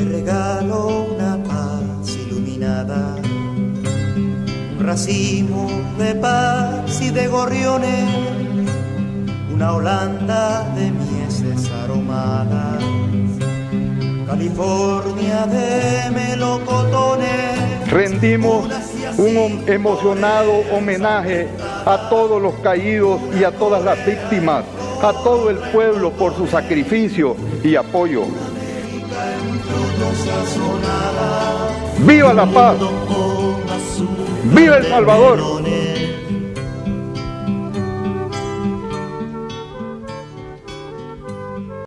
Te regalo una paz iluminada, un racimo de paz y de gorriones, una Holanda de mieses aromadas, California de melocotones. Rendimos un emocionado homenaje a todos los caídos y a todas las víctimas, a todo el pueblo por su sacrificio y apoyo. ¡Viva la paz! ¡Viva El Salvador!